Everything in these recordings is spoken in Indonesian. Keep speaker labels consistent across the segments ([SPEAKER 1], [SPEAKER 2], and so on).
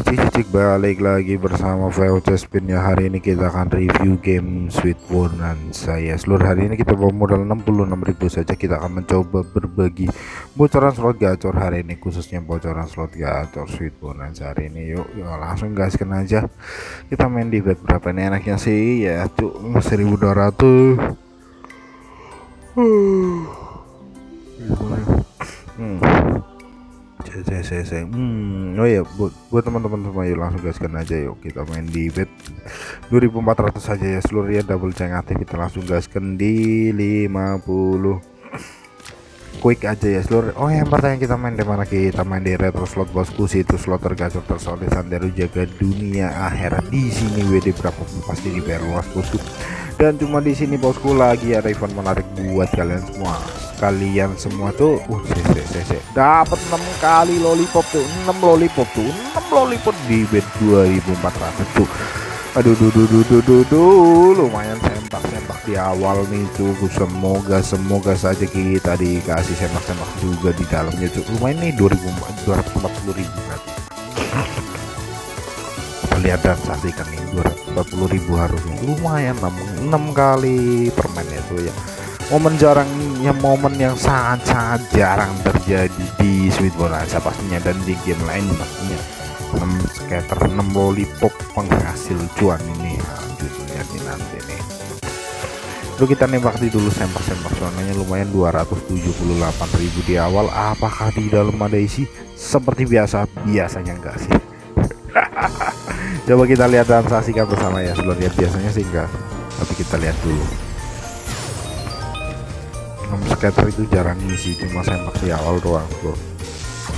[SPEAKER 1] cik cik cik balik lagi bersama VOC Spin ya hari ini kita akan review game Sweet Bonanza ya seluruh hari ini kita bawa modal 66.000 saja. Kita akan mencoba berbagi bocoran slot gacor hari ini khususnya bocoran slot gacor Sweet Bonanza hari ini. Yuk, yuk langsung gaskan aja. Kita main di bet berapa ini enaknya sih? Ya cuk 1200 hmm saya saya saya. Hmm oh ya buat buat teman-teman semua yuk langsung gaskan aja yuk. Kita main di bet 2400 saja ya seluruh ya double ceng aktif kita langsung gaskan di 50 quick aja ya seluruh. Oh yang pertanyaan kita main di mana? Kita main di retro slot bosku. Situ slot tergacor tersolid sandero jaga dunia akhirat di sini WD berapa? Pasti di luas bosku. Dan cuma di sini bosku lagi ada event menarik buat kalian semua kalian semua tuh uh dapat 6 kali lollipop tuh 6 lollipop tuh 6 lollipop di bed 2400 tuh. Aduh duh duh duh duh duh, duh. lumayan sempak-sempak di awal nih tuh semoga semoga saja kita dikasih sempak-sempak juga di dalamnya tuh. Lumayan nih 2240 ribu lihat dan saksikan nih 240 ribu harusnya. Lumayan 6, 6 kali permen itu ya momen jarang yang momen yang sangat-sangat jarang terjadi di Sweet Bonanza pastinya dan di game lain pastinya. 6 scatter 6 lollipop penghasil cuan ini. Nah, judulnya di nanti nih. Lalu kita nembak di dulu sempak-sempak soalnya lumayan 278.000 di awal. Apakah di dalam ada isi? Seperti biasa biasanya enggak sih. Coba kita lihat dan saksikan bersama ya sebelumnya biasanya sih enggak. Tapi kita lihat dulu enam scatter itu jarang ngisi cuma sempak di awal doang bro.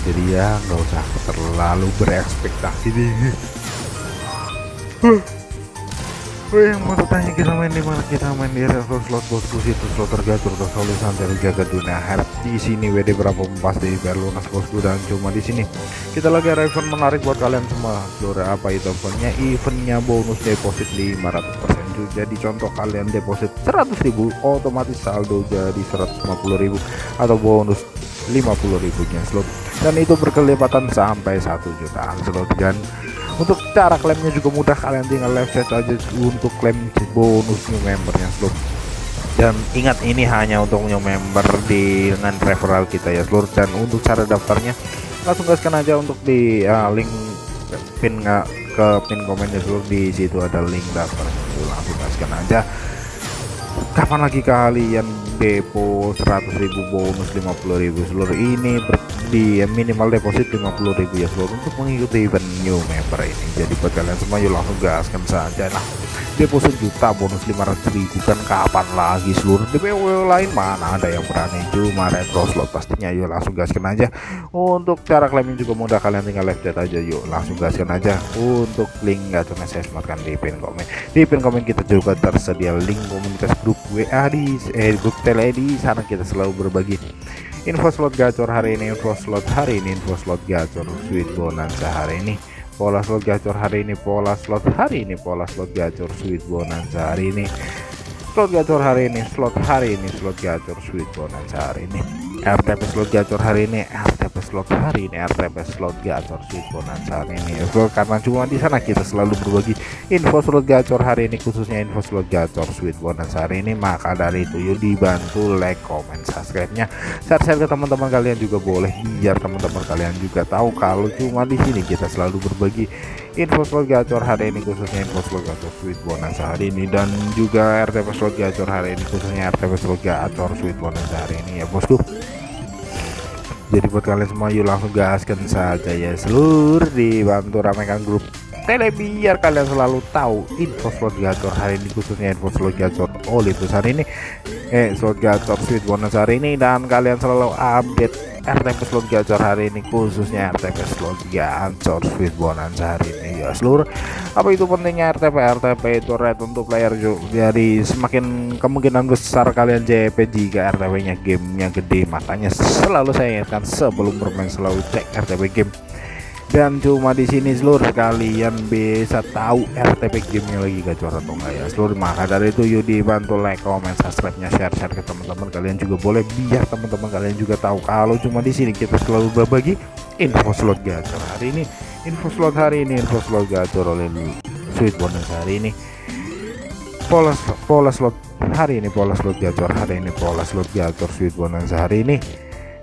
[SPEAKER 1] Jadi ya nggak usah terlalu berekspektasi deh Oh yang mau tanya kita main di mana? Kita main di resto slot bosku. Situ slot tergatur tersolid santai jaga dunia. Heart di sini WD berapa pas di lunas bosku. Dan cuma di sini. Kita lagi ada event menarik buat kalian semua. Seluruh apa itu eventnya? Eventnya bonus deposit 500% jadi contoh kalian deposit 100.000 otomatis saldo jadi 150.000 atau bonus 50.000 nya slot. Dan itu berkelipatan sampai 1 jutaan slot. Dan untuk cara klaimnya juga mudah kalian tinggal live chat aja untuk klaim bonus new membernya slot dan ingat ini hanya untuk new member di dengan referral kita ya seluruh dan untuk cara daftarnya langsung gaskan aja untuk di uh, link pin nggak ke pin komennya dulu di situ ada link daftar. Langsung gaskan aja. Kapan lagi kalian depo 100.000 bonus 50.000 seluruh ini di minimal deposit 50.000 ya seluruh untuk mengikuti event new member ini. Jadi buat kalian semua yuk langsung gaskan saja lah. Deposit juta bonus 500 ribu. Kan kapan lagi seluruh DPW lain? Mana ada yang berani? Cuma retro slot pastinya. Yuk langsung gaskan aja. Untuk cara klaiming juga mudah. Kalian tinggal live chat aja. Yuk langsung gaskan aja. Untuk link cuma saya sematkan di pin komen di pin komen kita juga tersedia link komunitas grup WA di eh, grup tele di sana kita selalu berbagi info slot gacor hari ini info slot hari ini info slot gacor sweet bonanza hari ini pola slot gacor hari ini pola slot hari ini pola slot gacor sweet bonanza hari ini slot gacor hari ini slot hari ini slot gacor sweet bonanza hari ini RTP slot gacor hari ini RTP slot hari ini RTP slot gacor bonanza hari ini. So, karena cuma di sana kita selalu berbagi info slot gacor hari ini khususnya info slot gacor sweet bonanza hari ini. Maka dari itu yuk dibantu like comment subscribe nya share-share ke teman-teman kalian juga boleh. Biar teman-teman kalian juga tahu kalau cuma di sini kita selalu berbagi info slot gacor hari ini khususnya info slot gacor sweet bonus hari ini dan juga RTP slot gacor hari ini khususnya RTP slot gacor sweet bonus hari ini ya bosku. Jadi buat kalian semua yuk langsung gaskan saja ya seluruh dibantu ramaikan grup tele biar kalian selalu tahu info slot gacor hari ini khususnya info slot gacor Olympus hari ini. Eh slot gacor sweet bonus hari ini dan kalian selalu update RTP slot gacor hari ini khususnya RTP slot gacor sweet bonanza hari ini ya seluruh. Apa itu pentingnya RTP RTP itu red untuk player jadi semakin kemungkinan besar kalian JP jika RTP nya gamenya gede makanya selalu saya ingatkan sebelum bermain selalu cek RTP game dan cuma di sini seluruh kalian bisa tahu RTP gamenya lagi gacor atau enggak ya. Seluruh maka dari itu yuk dibantu like comment subscribe nya share share ke teman-teman kalian juga boleh. Biar teman-teman kalian juga tahu kalau cuma di sini kita selalu berbagi info slot gacor hari ini. Info slot hari ini info slot gacor oleh sweet bonus hari ini. Pola pola slot hari ini pola slot gacor hari ini pola slot gacor sweet bonus hari ini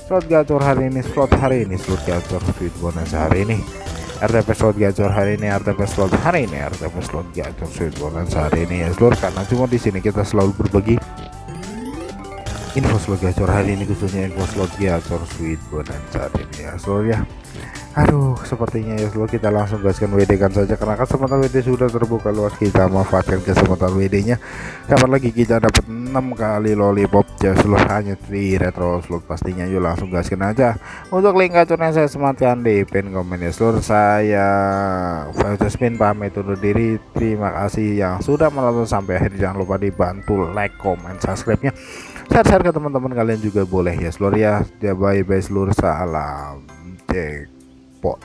[SPEAKER 1] slot gacor hari ini slot hari ini slot gacor sweet bonus hari ini. RTP slot gacor hari ini RTP slot hari ini RTP slot gacor sweet bonus hari ini. Ya seluruh karena cuma di sini kita selalu berbagi info slot gacor hari ini khususnya info slot gacor sweet bonus hari ini ya seluruh ya Aduh, sepertinya ya lo kita langsung gaskan WD kan saja karena kesempatan WD sudah terbuka luas kita manfaatkan kesempatan WD-nya. Kapan lagi kita dapat 6 kali lollipop ya seluruh hanya di retro slot pastinya yuk langsung gaskan aja. Untuk link gacornya saya sematkan di pin komen ya seluruh saya Spin pamit undur diri. Terima kasih yang sudah menonton sampai akhir. Jangan lupa dibantu like, comment, subscribe-nya. Share-share ke teman-teman kalian juga boleh ya seluruh ya. Bye bye seluruh salam. Spot